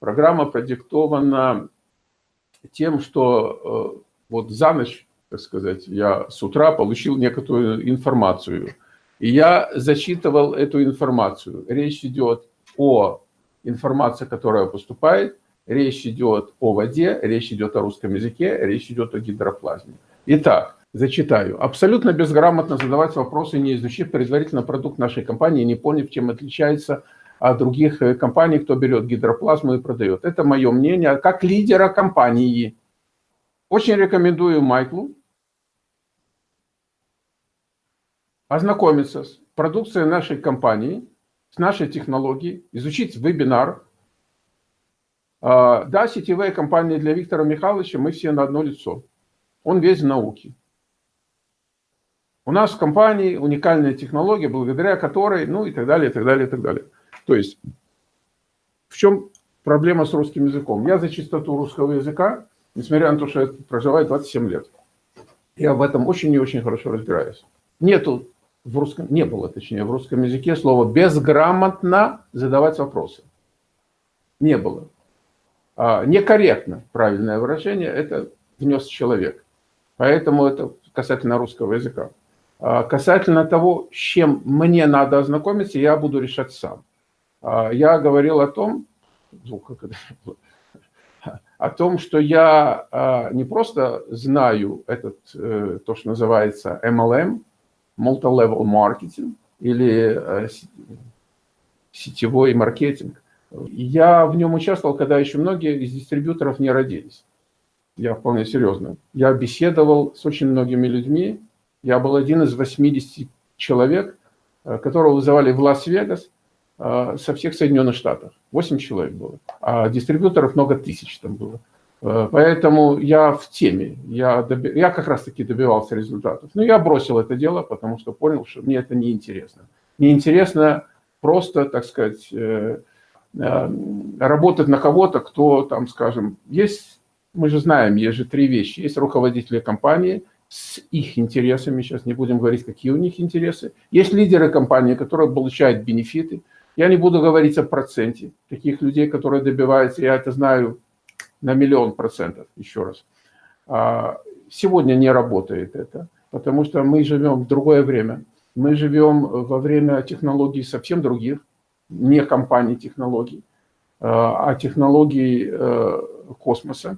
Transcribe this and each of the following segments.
Программа продиктована тем, что э, вот за ночь, так сказать, я с утра получил некоторую информацию. И я зачитывал эту информацию. Речь идет о информации, которая поступает, речь идет о воде, речь идет о русском языке, речь идет о гидроплазме. Итак, зачитаю. Абсолютно безграмотно задавать вопросы, не изучив предварительно продукт нашей компании, не поняв, чем отличается от других э, компаний, кто берет гидроплазму и продает. Это мое мнение как лидера компании. Очень рекомендую Майклу ознакомиться с продукцией нашей компании, с нашей технологией, изучить вебинар. А, да, сетевые компании для Виктора Михайловича, мы все на одно лицо. Он весь в науке. У нас в компании уникальная технология, благодаря которой, ну и так далее, и так далее, и так далее. То есть, в чем проблема с русским языком? Я за чистоту русского языка, несмотря на то, что я проживаю 27 лет. Я в этом очень и очень хорошо разбираюсь. Нету в русском, не было, точнее, в русском языке слова «безграмотно задавать вопросы». Не было. А, некорректно, правильное выражение, это внес человек. Поэтому это касательно русского языка. А касательно того, с чем мне надо ознакомиться, я буду решать сам. А, я говорил о том, о том, что я а, не просто знаю этот, э, то, что называется MLM, Multi-Level Marketing, или э, сетевой маркетинг. Я в нем участвовал, когда еще многие из дистрибьюторов не родились. Я вполне серьезно. Я беседовал с очень многими людьми. Я был один из 80 человек, э, которого вызывали в Лас-Вегас со всех Соединенных Штатов. 8 человек было. А дистрибьюторов много тысяч там было. Э, поэтому я в теме, я, доби... я как раз таки добивался результатов. Но я бросил это дело, потому что понял, что мне это неинтересно. Неинтересно просто, так сказать, э, э, работать на кого-то, кто там, скажем, есть, мы же знаем, есть же три вещи. Есть руководители компании с их интересами, сейчас не будем говорить, какие у них интересы. Есть лидеры компании, которые получают бенефиты. Я не буду говорить о проценте таких людей, которые добиваются, я это знаю на миллион процентов, еще раз. А, сегодня не работает это, потому что мы живем в другое время. Мы живем во время технологий совсем других, не компаний технологий, а, а технологий э, космоса.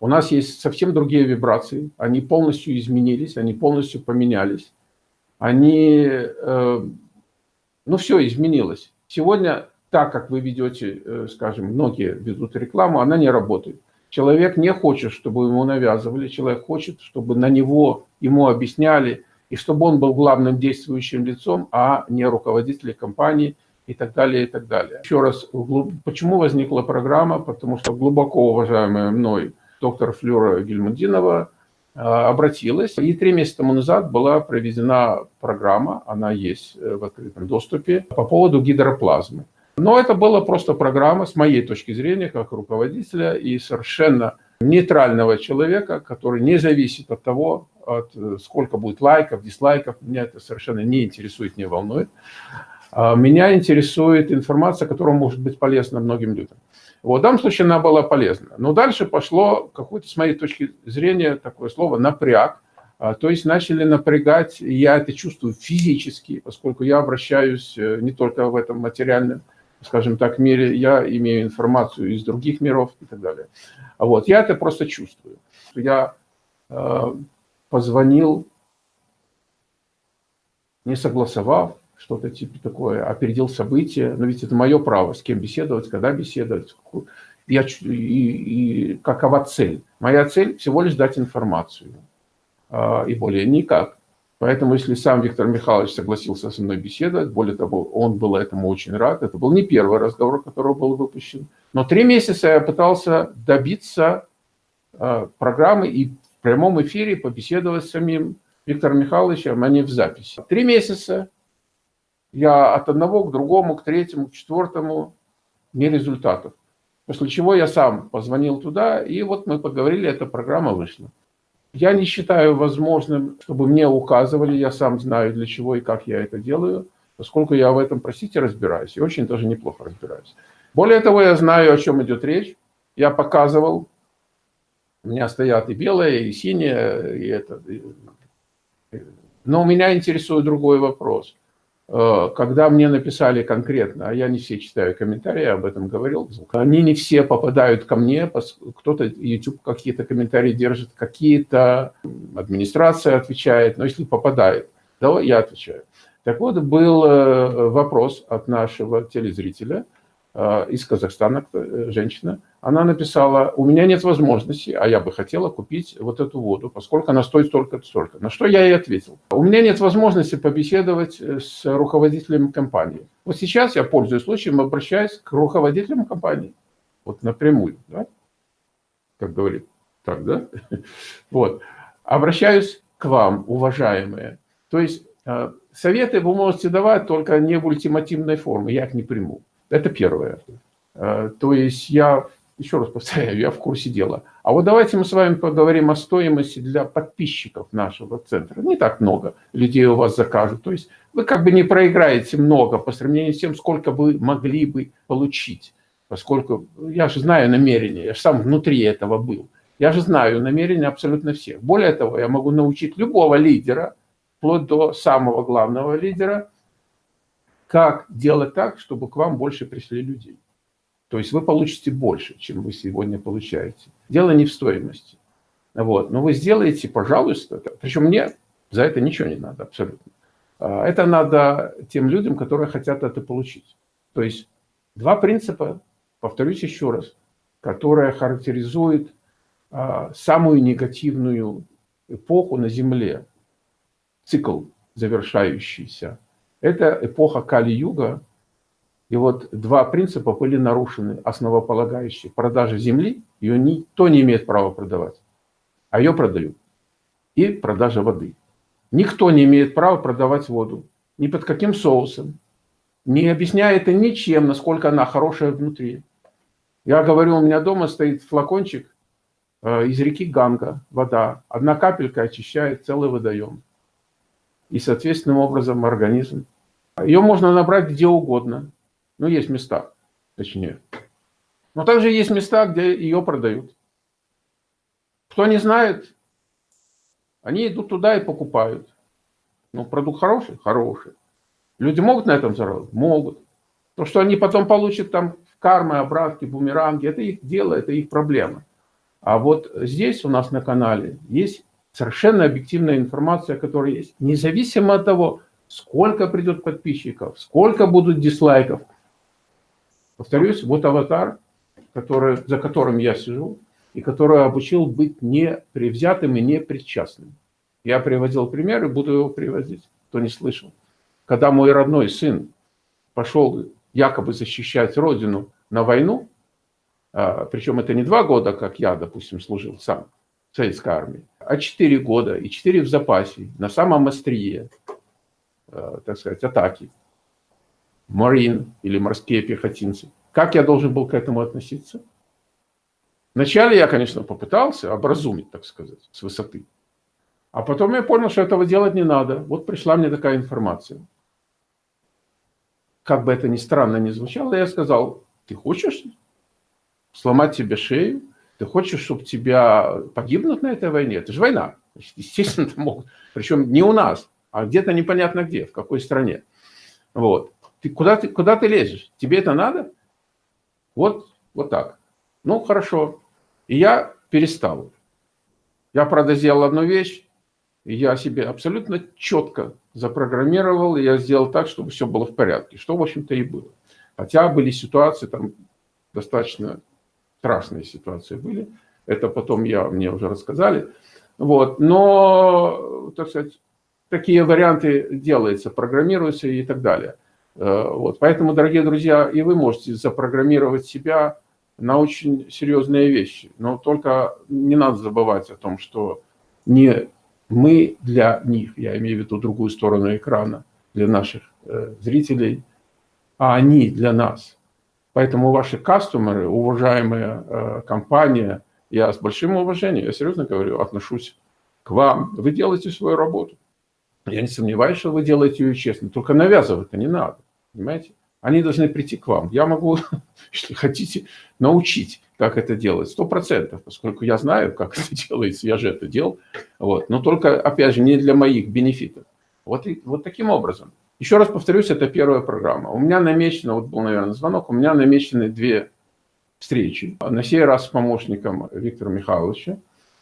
У нас есть совсем другие вибрации, они полностью изменились, они полностью поменялись. Они, э, ну все изменилось. Сегодня так, как вы ведете, э, скажем, многие ведут рекламу, она не работает. Человек не хочет, чтобы ему навязывали, человек хочет, чтобы на него, ему объясняли, и чтобы он был главным действующим лицом, а не руководителем компании и так далее, и так далее. Еще раз, почему возникла программа? Потому что глубоко уважаемая мной доктор Флюра Гельмундинова обратилась, и три месяца тому назад была проведена программа, она есть э, в открытом доступе, по поводу гидроплазмы. Но это была просто программа, с моей точки зрения, как руководителя и совершенно нейтрального человека, который не зависит от того, от э, сколько будет лайков, дизлайков. Меня это совершенно не интересует, не волнует. А меня интересует информация, которая может быть полезна многим людям. Вот, в данном случае она была полезна. Но дальше пошло, какое-то, с моей точки зрения, такое слово «напряг». А, то есть начали напрягать, я это чувствую физически, поскольку я обращаюсь э, не только в этом материальном скажем так, мире, я имею информацию из других миров и так далее. Вот, я это просто чувствую. Я э, позвонил, не согласовав, что-то типа такое, опередил события, но ведь это мое право, с кем беседовать, когда беседовать, я, и, и какова цель. Моя цель всего лишь дать информацию, э, и более никак. Поэтому, если сам Виктор Михайлович согласился со мной беседовать, более того, он был этому очень рад. Это был не первый разговор, который был выпущен. Но три месяца я пытался добиться э, программы и в прямом эфире побеседовать с самим Виктором Михайловичем, а не в записи. Три месяца я от одного к другому, к третьему, к четвертому, не результатов. После чего я сам позвонил туда, и вот мы поговорили, эта программа вышла. Я не считаю возможным, чтобы мне указывали, я сам знаю, для чего и как я это делаю, поскольку я в этом, простите, разбираюсь, и очень даже неплохо разбираюсь. Более того, я знаю, о чем идет речь. Я показывал. У меня стоят и белые, и синие, и это. Но меня интересует другой вопрос. Э, когда мне написали конкретно, а я не все читаю комментарии, я об этом говорил, они не все попадают ко мне, кто-то YouTube какие-то комментарии держит, какие-то администрация отвечает, но если попадает, да, я отвечаю. Так вот, был э, вопрос от нашего телезрителя из Казахстана, женщина, она написала, у меня нет возможности, а я бы хотела купить вот эту воду, поскольку она стоит столько-то, столько. На что я ей ответил, у меня нет возможности побеседовать э, с руководителем компании. Вот сейчас я, пользуясь случаем, обращаюсь к руководителям компании, вот напрямую, да? как говорит, так, да? Вот, обращаюсь к вам, уважаемые. То есть э, советы вы можете давать только не в ультимативной форме, я их не приму. Это первое. Э, то есть я еще раз повторяю, я в курсе дела. А вот давайте мы с вами поговорим о стоимости для подписчиков нашего центра. Не так много людей у вас закажут. То есть вы как бы не проиграете много по сравнению с тем, сколько вы могли бы получить. Поскольку я же знаю намерения, я же сам внутри этого был. Я же знаю намерения абсолютно всех. Более того, я могу научить любого лидера, вплоть до самого главного лидера, как делать так, чтобы к вам больше пришли людей. То есть вы получите больше, чем вы сегодня получаете. Дело не в стоимости. Вот. Но вы сделаете, пожалуйста, причем мне за это ничего не надо абсолютно. А, это надо тем людям, которые хотят это получить. То есть два принципа, повторюсь еще раз, которые характеризуют а, самую негативную эпоху на Земле, цикл завершающийся. Это эпоха Кали-Юга, и вот два принципа были нарушены, основополагающие. Продажа земли, ее никто не имеет права продавать, а ее продают. И продажа воды. Никто не имеет права продавать воду. Ни под каким соусом. Не объясняя это ничем, насколько она хорошая внутри. Я говорю, у меня дома стоит флакончик э, из реки Ганга, вода. Одна капелька очищает целый водоем. И, соответственным образом, организм. Ее можно набрать где угодно. Ну, есть места, точнее. Но также есть места, где ее продают. Кто не знает, они идут туда и покупают. Ну, продукт хороший? Хороший. Люди могут на этом заработать? Могут. То, что они потом получат там кармы, обратки, бумеранги, это их дело, это их проблема. А вот здесь у нас на канале есть совершенно объективная информация, которая есть. Независимо от того, сколько придет подписчиков, сколько будут дизлайков, Повторюсь, вот аватар, который, за которым я сижу, и который обучил быть непревзятым и непричастным. Я приводил пример и буду его приводить, кто не слышал. Когда мой родной сын пошел якобы защищать родину на войну, а, причем это не два года, как я, допустим, служил сам в советской армии, а четыре года, и четыре в запасе, на самом острие, а, так сказать, атаки марин или морские пехотинцы. Как я должен был к этому относиться? Вначале я, конечно, попытался образумить, так сказать, с высоты. А потом я понял, что этого делать не надо. Вот пришла мне такая информация. Как бы это ни странно ни звучало, я сказал, ты хочешь сломать тебе шею? Ты хочешь, чтобы тебя погибнут на этой войне? Это же война. Естественно, могут. Причем не у нас, а где-то непонятно где, в какой стране. Вот. Ты куда, ты куда ты лезешь? Тебе это надо? Вот, вот так. Ну, хорошо. И я перестал. Я, правда, сделал одну вещь, и я себе абсолютно четко запрограммировал, и я сделал так, чтобы все было в порядке, что, в общем-то, и было. Хотя были ситуации, там достаточно страшные ситуации были, это потом я, мне уже рассказали. Вот. Но, так сказать, такие варианты делаются, программируются и так далее. Э, вот. Поэтому, дорогие друзья, и вы можете запрограммировать себя на очень серьезные вещи. Но только не надо забывать о том, что не мы для них, я имею в виду другую сторону экрана, для наших э, зрителей, а они для нас. Поэтому ваши кастомеры, уважаемая э, компания, я с большим уважением, я серьезно говорю, отношусь к вам. Вы делаете свою работу. Я не сомневаюсь, что вы делаете ее честно. Только навязывать-то не надо. Понимаете? Они должны прийти к вам. Я могу, если хотите, научить, как это делать. Сто процентов, поскольку я знаю, как это делается, я же это делал. Вот. Но только, опять же, не для моих бенефитов. Вот, и, вот таким образом. Еще раз повторюсь, это первая программа. У меня намечено, вот был, наверное, звонок, у меня намечены две встречи. На сей раз с помощником Виктора Михайловича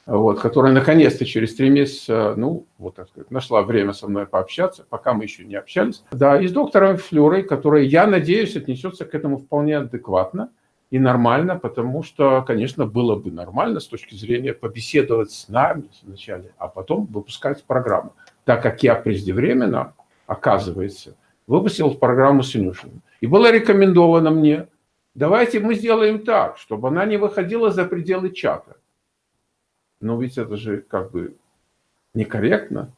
вот, которая наконец-то через три месяца, ну, вот так сказать, нашла время со мной пообщаться, пока мы еще не общались. Да, и с доктором Флюрой, которая, я надеюсь, отнесется к этому вполне адекватно и нормально, потому что, конечно, было бы нормально с точки зрения побеседовать с нами вначале, а потом выпускать программу. Так как я преждевременно, оказывается, выпустил программу с Инюшиным. И было рекомендовано мне, давайте мы сделаем так, чтобы она не выходила за пределы чата. Но ведь это же как бы некорректно.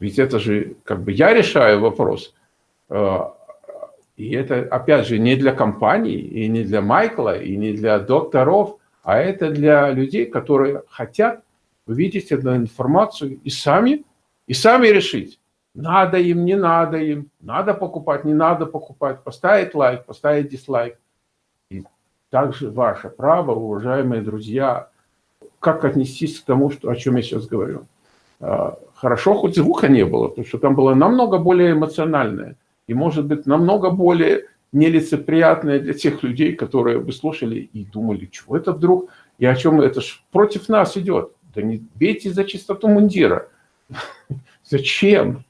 Ведь это же как бы я решаю вопрос. А, и это, опять же, не для компаний, и не для Майкла, и не для докторов, а это для людей, которые хотят увидеть эту информацию и сами, и сами решить, надо им, не надо им, надо покупать, не надо покупать, поставить лайк, поставить дизлайк. И также ваше право, уважаемые друзья, как отнестись к тому, что, о чем я сейчас говорю. А, хорошо, хоть звука не было, потому что там было намного более эмоциональное. И, может быть, намного более нелицеприятное для тех людей, которые бы слушали и думали, чего это вдруг, и о чем это ж против нас идет. Да не бейте за чистоту мундира. Зачем?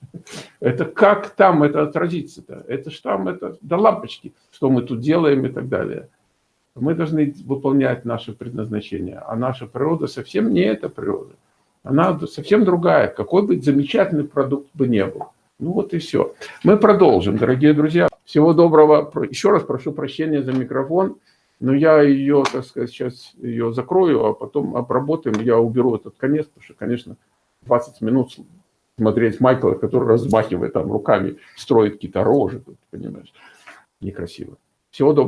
Это как там это отразится-то? Это ж там, это до лампочки, что мы тут делаем и так далее. Мы должны выполнять наше предназначение. А наша природа совсем не эта природа. Она совсем другая. Какой бы замечательный продукт бы не был. Ну вот и все. Мы продолжим, дорогие друзья. Всего доброго. Еще раз прошу прощения за микрофон. Но я ее, так сказать, сейчас ее закрою, а потом обработаем. Я уберу этот конец, потому что, конечно, 20 минут смотреть Майкла, который размахивает там руками, строит какие-то рожи, понимаешь, некрасиво. Всего доброго.